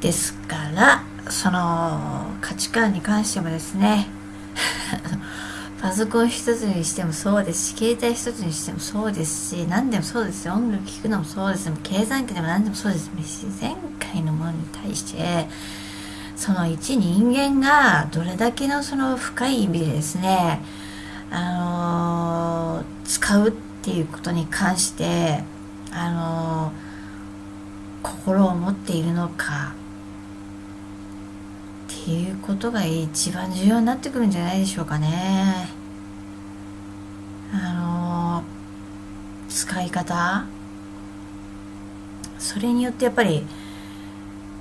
ですからその価値観に関してもですね パソコン一つにしてもそうですし携帯一つにしてもそうですし何でもそうですよ。音楽聴くのもそうです。計算機でも何でもそうです。自然界のものに対してその一人間がどれだけのその深い意味でですねあのー、使うっていうことに関してあのー、心を持っているのかっていうことが一番重要になってくるんじゃないでしょうかねあの、使い方それによってやっぱり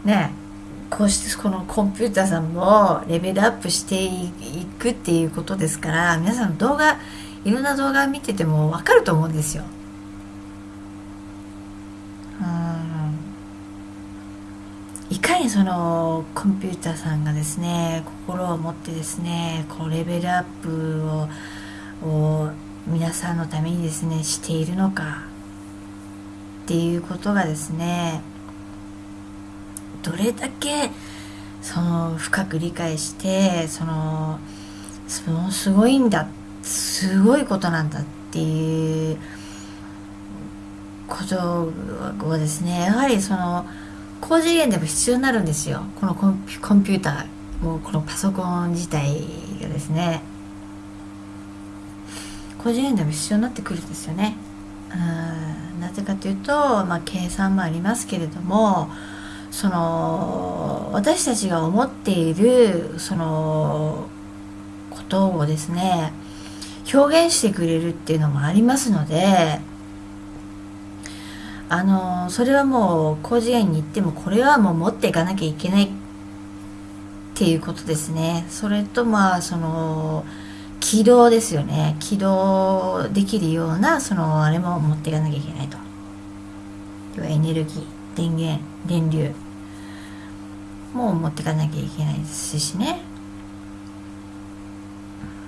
ねこうしてこのコンピューターさんもレベルアップしていくっていうことですから皆さん動画いろんな動画見てても分かると思うんですよ。うんいかそのコンピューターさんがですね心を持ってですねこうレベルアップをを皆さんのためにですねしているのかっていうことがですねどれだけその深く理解してそのそのすごいんだすごいことなんだっていうことをですねやはりその高次元でも必要になるんですよ。このコンピューターもうこのパソコン自体がですね。高次元でも必要になってくるんですよね。うんなぜかというと、まあ、計算もありますけれどもその私たちが思っているそのことをですね表現してくれるっていうのもありますのであのそれはもう高次元に行ってもこれはもう持っていかなきゃいけないっていうことですね。それとまあその起動ですよね。起動できるようなそのあれも持っていかなきゃいけないと。要はエネルギー電源電流。も持っていかなきゃいけないですしね。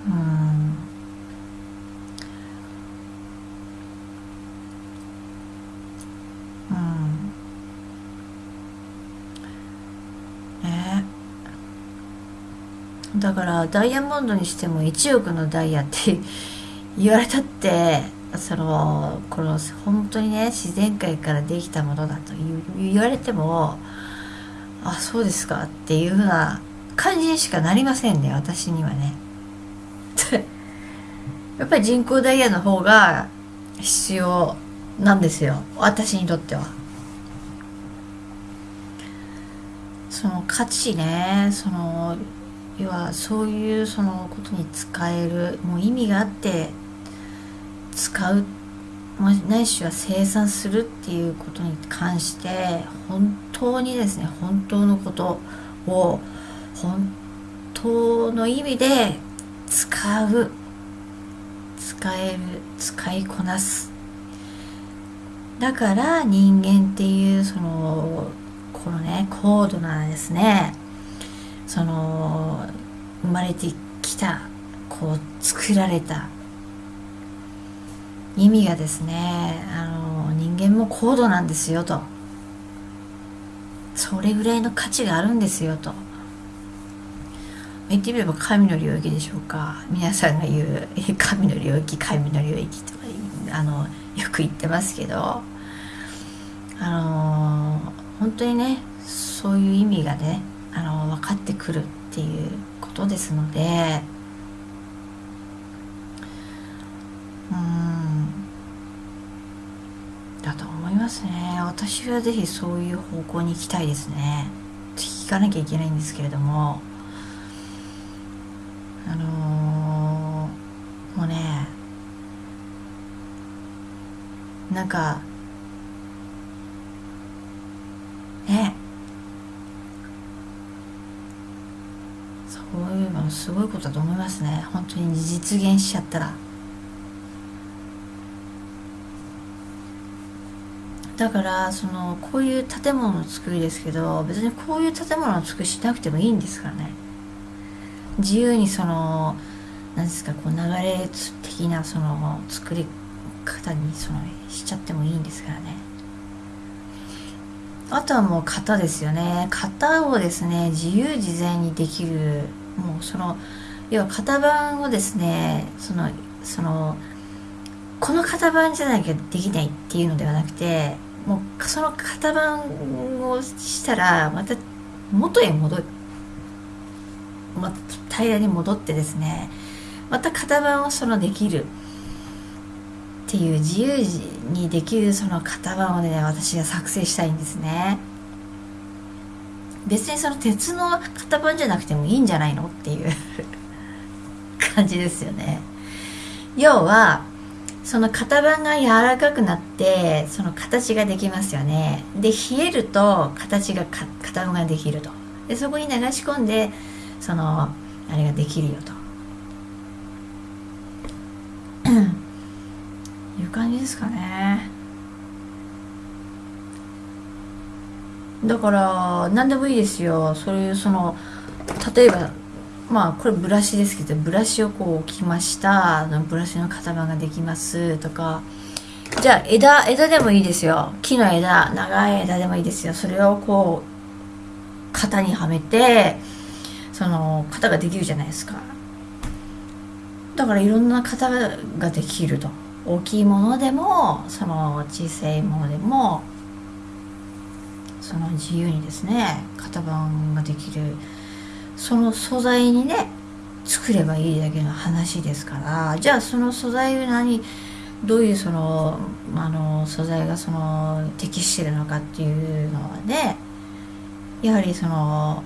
うんねだからダイヤモンドにしても1億のダイヤって言われたってそのこの本当にね自然界からできたものだと言われてもあそうですかっていうふうな感じにしかなりませんね私にはね。やっぱり人工ダイヤの方が必要なんですよ私にとっては。その価値ねその要はそういうそのことに使えるもう意味があって使うないしは生産するっていうことに関して本当にですね本当のことを本当の意味で使う使える使いこなす。だから人間っていうそのこのね高度なですねその生まれてきたこう作られた意味がですねあの人間も高度なんですよと。それぐらいの価値があるんですよと。言ってみれば神の領域でしょうか。皆さんが言う神の領域神の領域とかあのよく言ってますけど。あの本当にねそういう意味がねあの分かってくるっていうことですのでうん。だと思いますね。私は是非そういう方向に行きたいですね。聞かなきゃいけないんですけれども。あのー、もうねなんかねそういうのすごいことだと思いますね。本当に実現しちゃったら。だからそのこういう建物の作りですけど別にこういう建物の作りしなくてもいいんですからね。自由にその何ですかこう流れ的なその作り方にそのしちゃってもいいんですからね。あとはもう型ですよね。型をですね自由自在にできるもうその要は型番をですねそのそのこの型番じゃなきゃできないっていうのではなくてもうその型番をしたらまた元へ戻る、ま、平らに戻ってですねまた型番をそのできる。っていう自由にできるその型番をね私は作成したいんですね。別にその鉄の型番じゃなくてもいいんじゃないのっていう 感じですよね。要はその型番が柔らかくなってその形ができますよね。で冷えると形が型番ができると。でそこに流し込んでそのあれができるよと。いう感じですかね。だから何でもいいですよ。そういうその例えばまあこれブラシですけどブラシをこう置きました。ブラシの型番ができます。とか。じゃあ枝枝でもいいですよ。木の枝。長い枝でもいいですよ。それをこう型にはめてその型ができるじゃないですか。だからいろんな型ができると。大きいものでもその小さいものでもその自由にですね型番ができるその素材にね作ればいいだけの話ですからじゃあその素材何どういうそのあの素材がその適してるのかっていうのはねやはりその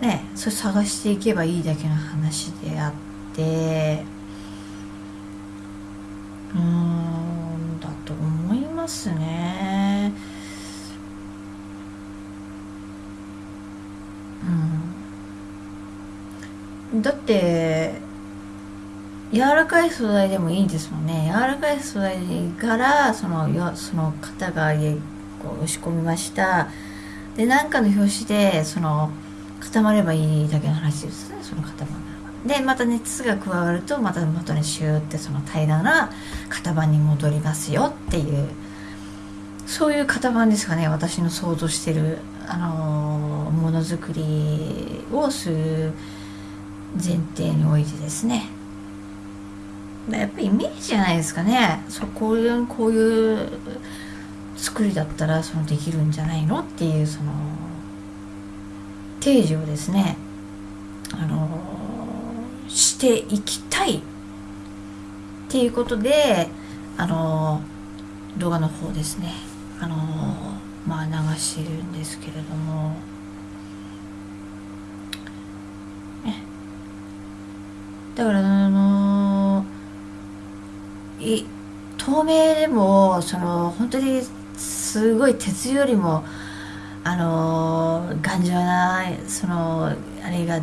ねそれ探していけばいいだけの話であってうんだと思いますねうんだって柔らかい素材でもいいんですもんね。柔らかい素材からそのよその型がこう押し込みました。で何かの表紙でその固まればいいだけの話ですね。その型が。でまた熱が加わるとまた元にシューってその平らな型番に戻りますよっていう。そういう型番ですかね。私の想像してるあのものづくりをする前提においてですね。やっぱりイメージじゃないですかね。そこういうこういう作りだったらそのできるんじゃないの？っていうその提示をですねあのしていきたい。っていうことであの動画の方ですね。あのまあ流してるんですけれども。だからあのい透明でもその本当にすごい鉄よりもあの頑丈なそのあれが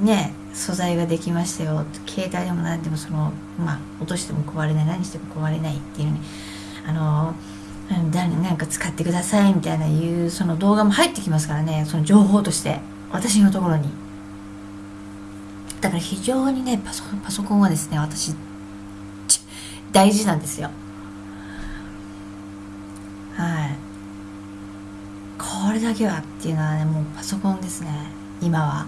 ね素材ができましたよ。携帯でも何でもそのまあ落としても壊れない何しても壊れないっていうにあの誰なんか使ってくださいみたいないうその動画も入ってきますからねその情報として私のところに。だから非常にねパソパソコンはですね私大事なんですよ。はい。これだけはっていうのはねもうパソコンですね今は。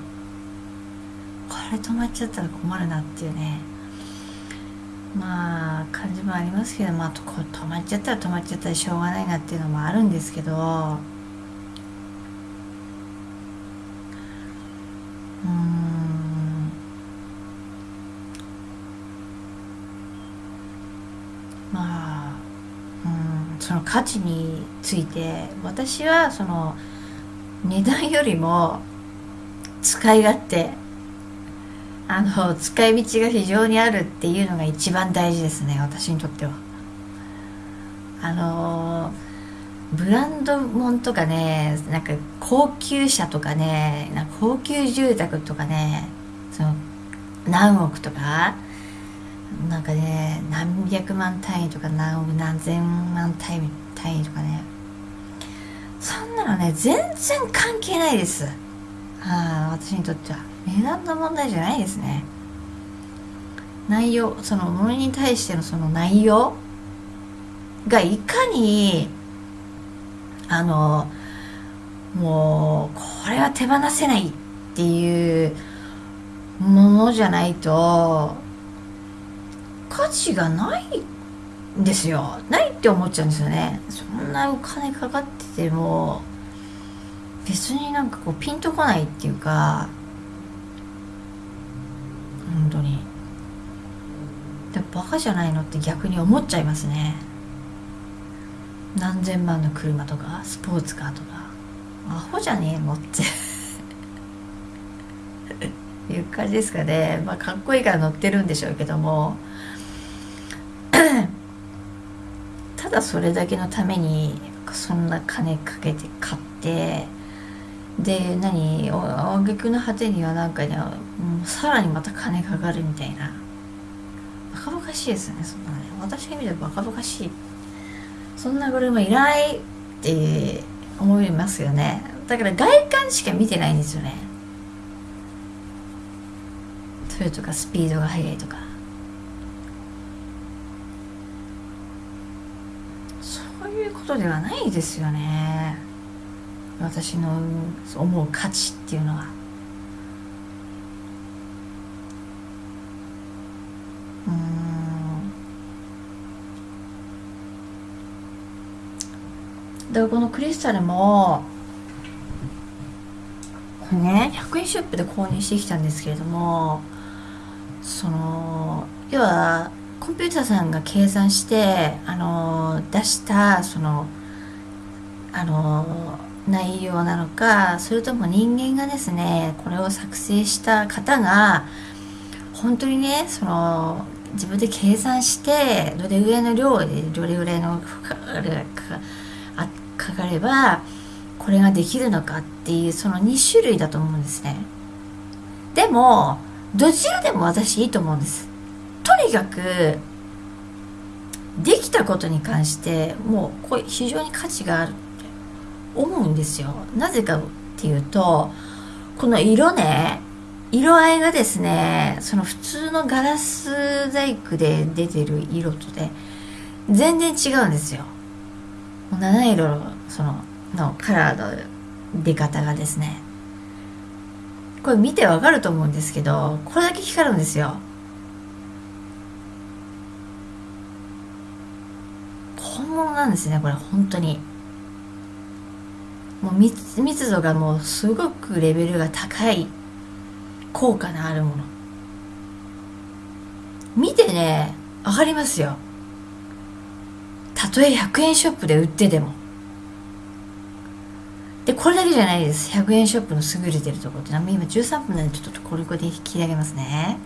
これ止まっちゃったら困るなっていうね。まあ感じもありますけどまあこ止まっちゃったら止まっちゃったらしょうがないなっていうのもあるんですけどうんまあうんその価値について私はその値段よりも使い勝手あの使い道が非常にあるっていうのが一番大事ですね私にとっては。あのブランドもんとかねなんか高級車とかねなんか高級住宅とかねその何億とかなんかね何百万単位とか何億何千万単位単位とかね。そんなのね全然関係ないです。あ私にとっては。値段の問題じゃないですね。内容そのものに対してのその内容がいかにあのもうこれは手放せないっていうものじゃないと価値がないですよ。ないって思っちゃうんですよね。そんなお金かかってても別になんかこうピンとこないっていうか本当に。でバカじゃないのって逆に思っちゃいますね。何千万の車とかスポーツカーとか。アホじゃねえのって。いう感じですかね。まあかっこいいから乗ってるんでしょうけども。ただそれだけのためにそんな金かけて買ってで何あげの果てにはなんかねもうさらにまた金かかるみたいな。バカバカしいですねそんなね。私が見てバカバカしい。そんな車いらないって思いますよね。だから外観しか見てないんですよね。それとかスピードが速いとかそういうことではないですよね。私の思う価値っていうのは。うん。だからこのクリスタルもこれね100円ショップで購入してきたんですけれどもその要はコンピューターさんが計算してあの出したそのあの内容なのかそれとも人間がですねこれを作成した方が本当にねその自分で計算してどれぐらいの量でどれぐらいのかかかればこれができるのかっていうその2種類だと思うんですね。でもどちらでも私いいと思うんです。にかくできたことに関してもうこれ非常に価値があるって思うんですよ。なぜかっていうとこの色ね色合いがですねその普通のガラス細工で出てる色とね全然違うんですよ。七色そののカラーの出方がですね。これ見てわかると思うんですけどこれだけ光るんですよ本物なんですねこれ本当に。もう密密度がもうすごくレベルが高い効果のあるもの。見てねわかりますよ。たとえ100円ショップで売ってても。でこれだけじゃないです。100円ショップの優れてるところって今13分なんでちょっとこれこれで引き上げますね。